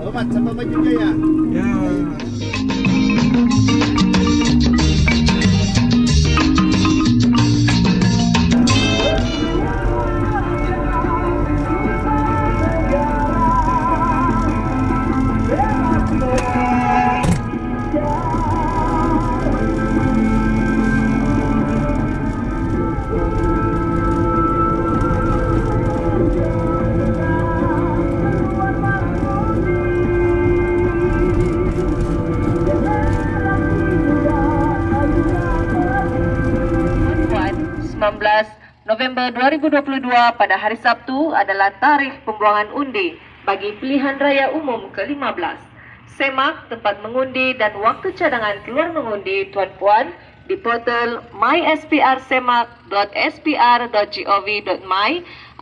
Dapat sa pamagigaya. Yeah. 19 November 2022 pada hari Sabtu adalah tarikh pembuangan undi bagi pilihan raya umum ke-15. Semak tempat mengundi dan waktu cadangan keluar mengundi Tuan Puan di portal mysprsemak.spr.gov.my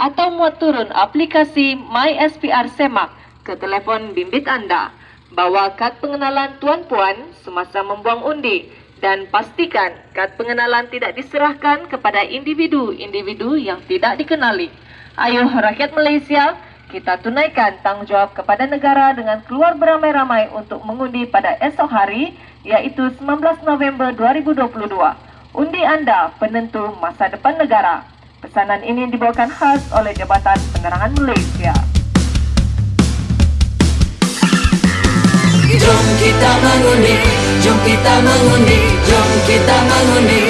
atau muat turun aplikasi MySPR Semak ke telefon bimbit anda. Bawa kad pengenalan Tuan Puan semasa membuang undi dan pastikan kad pengenalan tidak diserahkan kepada individu-individu yang tidak dikenali. Ayo rakyat Malaysia, kita tunaikan tanggungjawab kepada negara dengan keluar beramai-ramai untuk mengundi pada esok hari iaitu 19 November 2022. Undi anda penentu masa depan negara. Pesanan ini dibawakan khas oleh Jabatan Penerangan Malaysia. Kita mengundi, jom kita mengundi, jom kita mengundi,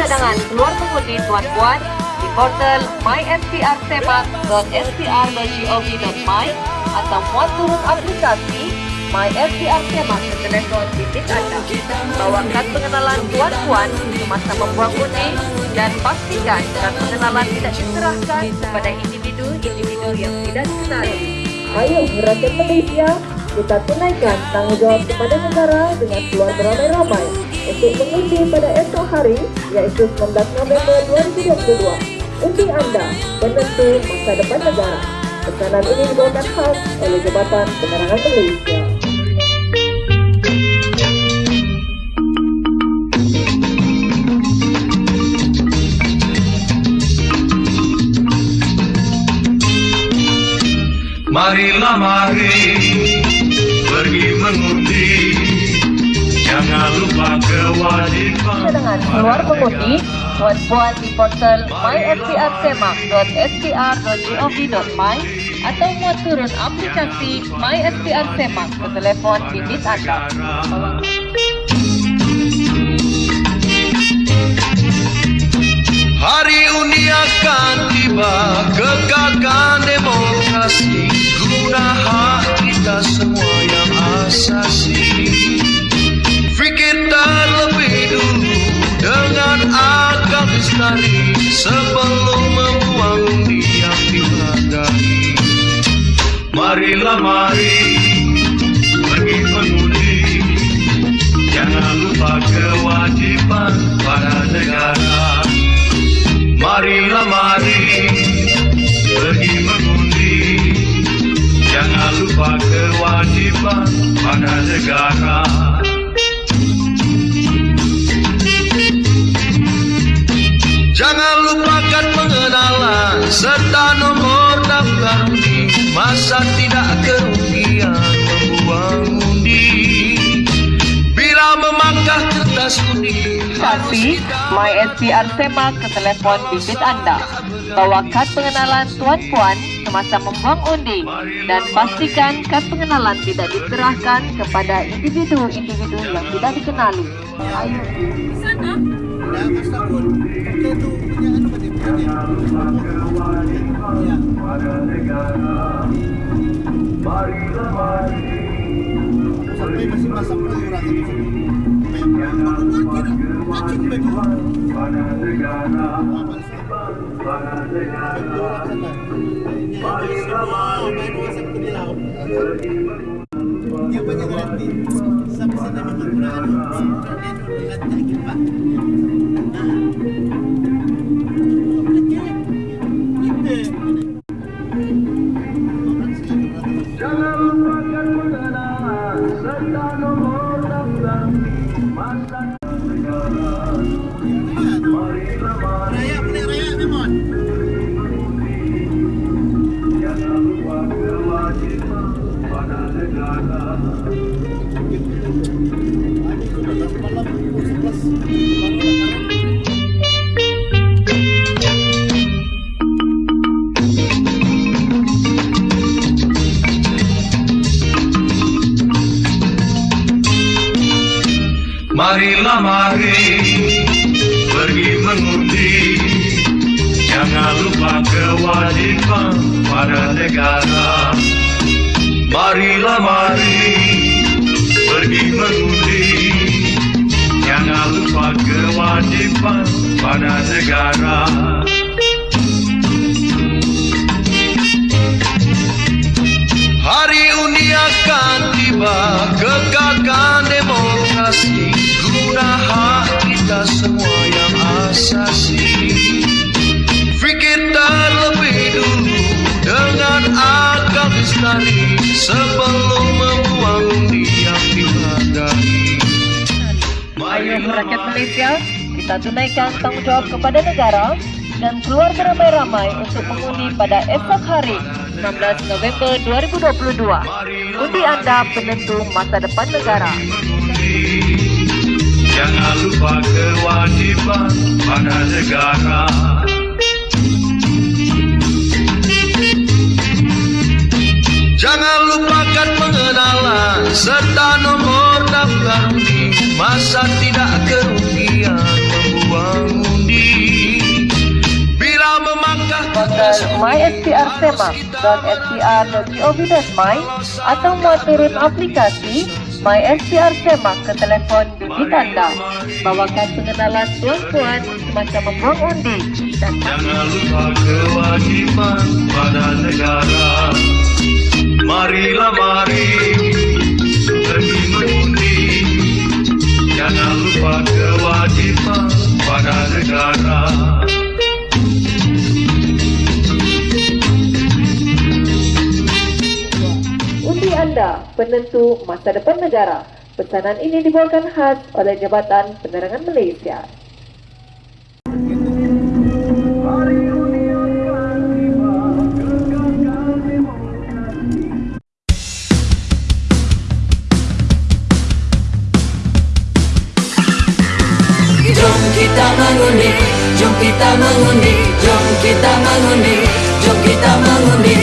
cadangan keluar mengundi Tuan Puan di portal mySPRSemak.spr.gov.my atau muat turun aplikasi MySPR Semak ke telefon bimbit anda. Bawa kad pengenalan Tuan Puan semasa membuang undi dan pastikan kad pengenalan tidak diserahkan kepada individu-individu yang tidak dikenali. Ayo rakyat Malaysia, kita tunaikan tanggungjawab kepada negara dengan keluar beramai-ramai untuk mengundi pada esok hari yaitu 19 November 2022. Undi anda penentu masa depan negara. Pesanan ini dibawakan khas oleh Jabatan Penerangan Malaysia. Marilah mari Cadangan keluar mengundi Tuan Puan di portal mysprsemak.spr.gov.my atau muat turun aplikasi MySPR Semak ke telefon bimbit anda. Hari undi akan tiba Kegagalan demokrasi Guna hak kita semua yang asasi Sebelum membuang yang dihargai. Marilah mari Pergi mengundi Jangan lupa kewajiban pada negara. Marilah mari pergi mengundi Jangan lupa kewajiban pada negara Jangan lupakan pengenalan serta nomor daftar undi Masa tidak kerugian membuang undi Bila memangkah kertas undi Kasih MySPR Semak ke telefon bimbit anda. Bawa kad pengenalan Tuan Puan semasa membuang undi dan pastikan kad pengenalan tidak diserahkan kepada individu-individu yang tidak dikenali. Ayo. Anda Astagfir Sampai sana memang kurang Sampai sana memang kurang Sampai sana memang kurang Mari pergi mengundi. Jangan lupa kewajiban pada negara. Marilah mari. Pergi mengundi. Jangan lupa kewajiban pada negara. Hari undi akan tiba Kegagalan demokrasi Guna hak kita semua yang asasi Fikir terlebih dulu Dengan akal lestari Sebelum membuang undi yang dihargai Ayo rakyat Malaysia, kita tunaikan tanggung jawab kepada negara dan keluar beramai-ramai untuk mengundi pada esok hari 16 November 2022. Undi anda penentu masa depan negara. Jangan lupa kewajiban pada negara. Jangan lupakan pengenalan serta nomor daftar undi Masa tidak kerugian membuang undi. Bila memangkah Portal mySPRSemak.spr.gov.my atau muat turun aplikasi MySPR Semak ke telefon bimbit anda. Bawakan pengenalan tuan-puan semasa membuang undi dan Jangan lupa kewajiban pada negara. Marilah mari. Pergi mengundi. Jangan lupa kewajiban pada negara Anda penentu masa depan negara. Pesanan ini dibawakan khas oleh Jabatan Penerangan Malaysia. Jom kita mengundi, jom kita mengundi, jom kita mengundi, jom kita mengundi,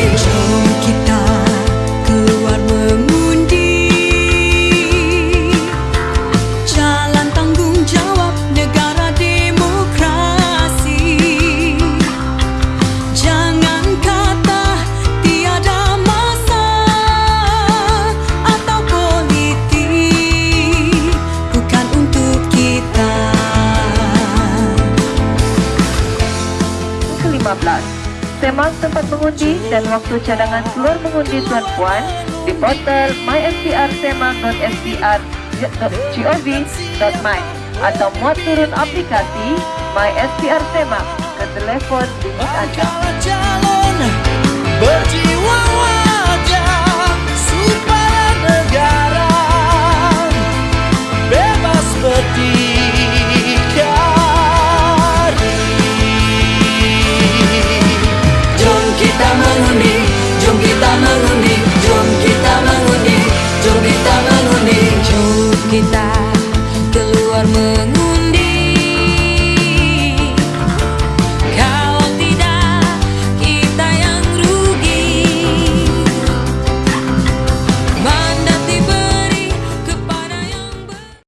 ke-15 Semak tempat mengundi dan waktu cadangan keluar mengundi tuan puan di portal mySPRSemak.spr.gov.my atau muat turun aplikasi Semak ke telefon bimbit anda.